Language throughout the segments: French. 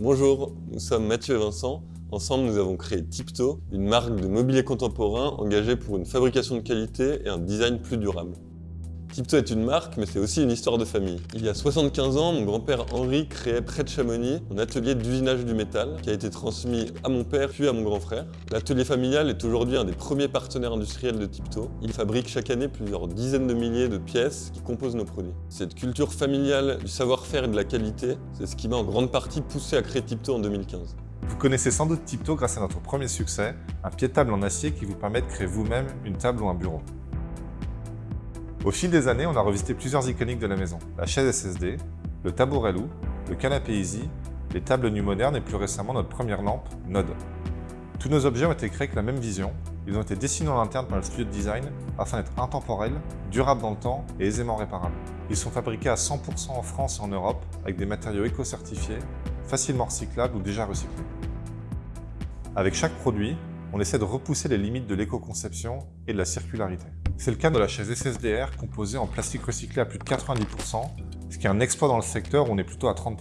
Bonjour, nous sommes Mathieu et Vincent. Ensemble, nous avons créé Tipto, une marque de mobilier contemporain engagée pour une fabrication de qualité et un design plus durable. Tipto est une marque, mais c'est aussi une histoire de famille. Il y a 75 ans, mon grand-père Henri créait près de Chamonix un atelier d'usinage du métal qui a été transmis à mon père puis à mon grand frère. L'atelier familial est aujourd'hui un des premiers partenaires industriels de Tipto. Il fabrique chaque année plusieurs dizaines de milliers de pièces qui composent nos produits. Cette culture familiale du savoir-faire et de la qualité, c'est ce qui m'a en grande partie poussé à créer Tipto en 2015. Vous connaissez sans doute Tipto grâce à notre premier succès, un pied de table en acier qui vous permet de créer vous-même une table ou un bureau. Au fil des années, on a revisité plusieurs iconiques de la maison. La chaise SSD, le tabouret loup, le canapé Easy, les tables nues modernes et plus récemment notre première lampe, Node. Tous nos objets ont été créés avec la même vision. Ils ont été dessinés en interne par le studio de design afin d'être intemporels, durables dans le temps et aisément réparables. Ils sont fabriqués à 100% en France et en Europe avec des matériaux éco-certifiés, facilement recyclables ou déjà recyclés. Avec chaque produit, on essaie de repousser les limites de l'éco-conception et de la circularité. C'est le cas de la chaise SSDR composée en plastique recyclé à plus de 90%, ce qui est un exploit dans le secteur où on est plutôt à 30%.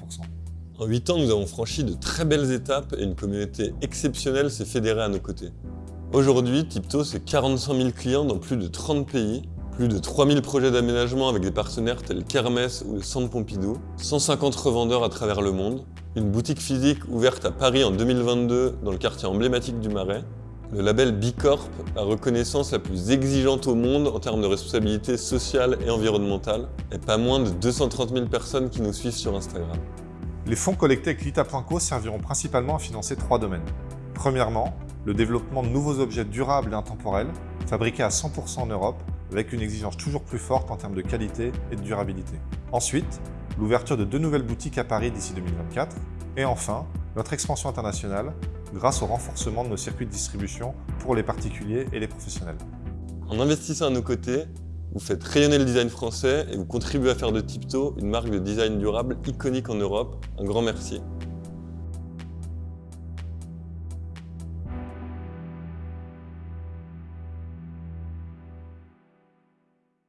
En 8 ans, nous avons franchi de très belles étapes et une communauté exceptionnelle s'est fédérée à nos côtés. Aujourd'hui, Tipto, c'est 45 000 clients dans plus de 30 pays, plus de 3000 projets d'aménagement avec des partenaires tels qu'Hermès ou le Centre Pompidou, 150 revendeurs à travers le monde, une boutique physique ouverte à Paris en 2022 dans le quartier emblématique du Marais, le label Bicorp, la reconnaissance la plus exigeante au monde en termes de responsabilité sociale et environnementale, et pas moins de 230 000 personnes qui nous suivent sur Instagram. Les fonds collectés avec Lita.co serviront principalement à financer trois domaines. Premièrement, le développement de nouveaux objets durables et intemporels, fabriqués à 100% en Europe, avec une exigence toujours plus forte en termes de qualité et de durabilité. Ensuite, l'ouverture de deux nouvelles boutiques à Paris d'ici 2024. Et enfin, notre expansion internationale grâce au renforcement de nos circuits de distribution pour les particuliers et les professionnels. En investissant à nos côtés, vous faites rayonner le design français et vous contribuez à faire de Tipto une marque de design durable iconique en Europe. Un grand merci.